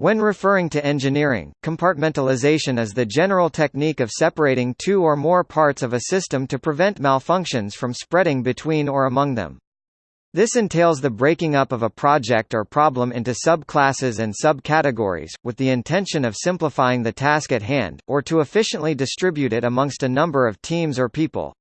When referring to engineering, compartmentalization is the general technique of separating two or more parts of a system to prevent malfunctions from spreading between or among them. This entails the breaking up of a project or problem into subclasses and subcategories, with the intention of simplifying the task at hand, or to efficiently distribute it amongst a number of teams or people.